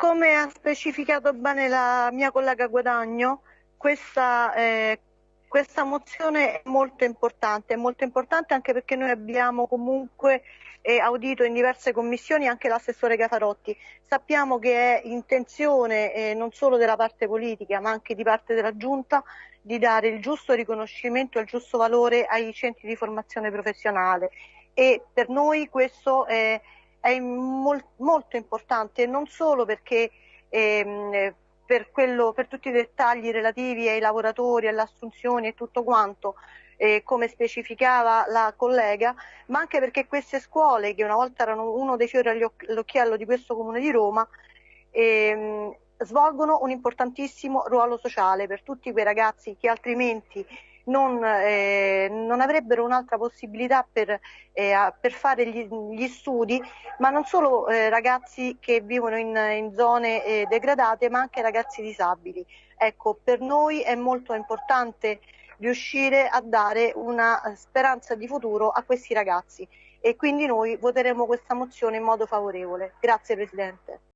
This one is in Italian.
come ha specificato bene la mia collega Guadagno, questa, eh, questa mozione è molto importante, è molto importante anche perché noi abbiamo comunque eh, audito in diverse commissioni anche l'assessore Cafarotti. Sappiamo che è intenzione eh, non solo della parte politica ma anche di parte della Giunta di dare il giusto riconoscimento e il giusto valore ai centri di formazione professionale e per noi questo è, è mol, molto importante non solo perché ehm, per, quello, per tutti i dettagli relativi ai lavoratori, alle assunzioni e tutto quanto, eh, come specificava la collega, ma anche perché queste scuole, che una volta erano uno dei fiori all'occhiello di questo comune di Roma, ehm, svolgono un importantissimo ruolo sociale per tutti quei ragazzi che altrimenti non, eh, non avrebbero un'altra possibilità per, eh, per fare gli, gli, studi, ma non solo eh, ragazzi che vivono in, in zone eh, degradate, ma anche ragazzi disabili. Ecco, per noi è molto importante riuscire a dare una speranza di futuro a questi ragazzi e quindi noi voteremo questa mozione in modo favorevole. Grazie Presidente.